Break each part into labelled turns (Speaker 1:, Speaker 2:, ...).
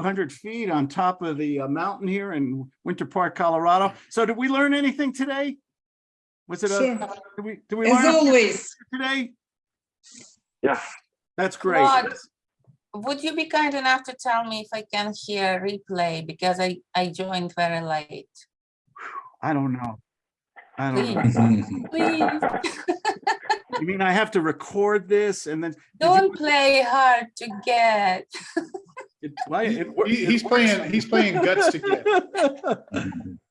Speaker 1: hundred feet on top of the uh, mountain here in Winter Park, Colorado. So did we learn anything today? Was it a,
Speaker 2: Sure.
Speaker 1: did we, did we
Speaker 2: As
Speaker 1: learn
Speaker 2: always,
Speaker 1: today?
Speaker 3: Yeah.
Speaker 1: That's great.
Speaker 4: Rod, Would you be kind enough to tell me if I can hear replay because I, I joined very late?
Speaker 1: I don't know. I don't know.
Speaker 4: Please, please,
Speaker 1: You mean I have to record this and then?
Speaker 4: don't play hard to get.
Speaker 1: it- why- it
Speaker 5: He-
Speaker 1: it
Speaker 5: He's playing, he's playing guts to get.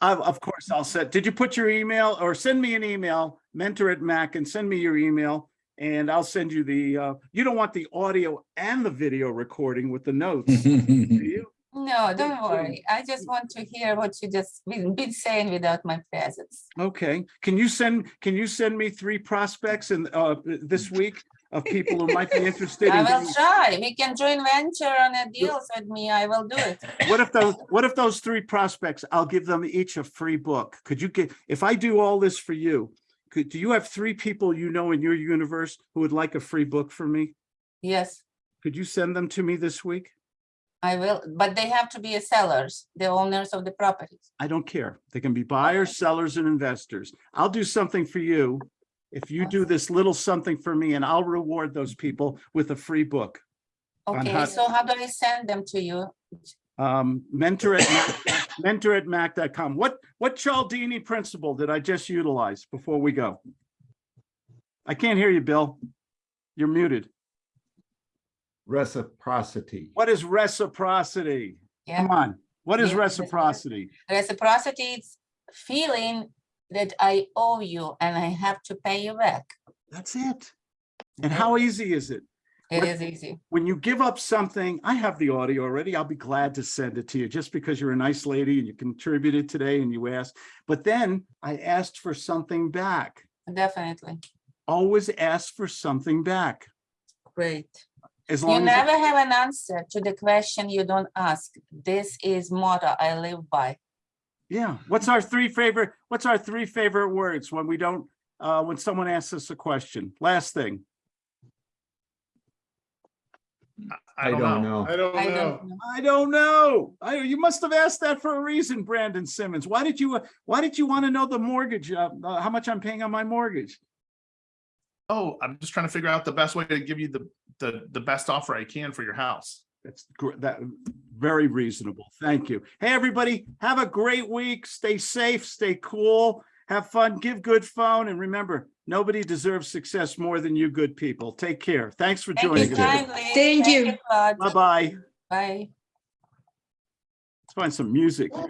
Speaker 1: Of, of course, I'll set, did you put your email or send me an email, mentor at Mac and send me your email. And I'll send you the, uh, you don't want the audio and the video recording with the notes, do you?
Speaker 4: No, don't
Speaker 1: please.
Speaker 4: worry. I just want to hear what you just been, been saying without my presence.
Speaker 1: Okay, can you send, can you send me three prospects in, uh, this week of people who might be interested?
Speaker 4: I
Speaker 1: in
Speaker 4: will try. We can join venture on a deals with me. I will do it.
Speaker 1: What if those, what if those three prospects, I'll give them each a free book? Could you get, if I do all this for you, could, do you have three people you know in your universe who would like a free book from me?
Speaker 4: Yes,
Speaker 1: Could you send them to me this week?
Speaker 4: I will, but they have to be a sellers, the owners of the properties.
Speaker 1: I don't care. They can be buyers, sellers, and investors. I'll do something for you. If you do this little something for me and I'll reward those people with a free book.
Speaker 4: Okay,
Speaker 1: how-
Speaker 4: so how do I send them to you?
Speaker 1: Um, mentor at, Mac- mentor at mac.com. What, what Cialdini principle did I just utilize before we go? I can't hear you, Bill. You're muted.
Speaker 6: Reciprocity.
Speaker 1: What is reciprocity? Come on. What is
Speaker 4: Yeah,
Speaker 1: reciprocity?
Speaker 4: reciprocity is feeling that I owe you and I have to pay you back.
Speaker 1: That's it. And how easy is it?
Speaker 4: It
Speaker 1: What-
Speaker 4: is easy.
Speaker 1: when you give up something, I have the audio already. I'll be glad to send it to you just because you're a nice lady and you contributed today and you asked. But then I asked for something back.
Speaker 4: Definitely.
Speaker 1: Always ask for something back.
Speaker 4: Great.
Speaker 1: As
Speaker 4: You
Speaker 1: long as,
Speaker 4: never have an answer to the question you don't ask. This is motto I live by.
Speaker 1: Yeah. What's our three favorite, what's our three favorite words when we don't, uh, when someone asks us a question? Last thing.
Speaker 5: I don't know. I don't
Speaker 4: I
Speaker 5: know.
Speaker 4: don't know.
Speaker 1: I don't know. I, you must have asked that for a reason, Brandon Simmons. Why did you, why did you want to know the mortgage, uh, uh, how much I'm paying on my mortgage?
Speaker 7: Oh, I'm just trying to figure out the best way to give you the, the, the best offer I can for your house.
Speaker 1: That's gr- that, very reasonable. Thank you. Hey, everybody, have a great week. Stay safe, stay cool, have fun, give good phone, and remember, nobody deserves success more than you good people. Take care. Thanks for
Speaker 4: Thank
Speaker 1: joining us.
Speaker 4: kindly.
Speaker 2: Thank you.
Speaker 1: Bye-bye.
Speaker 4: Bye.
Speaker 1: Let's find some music. here.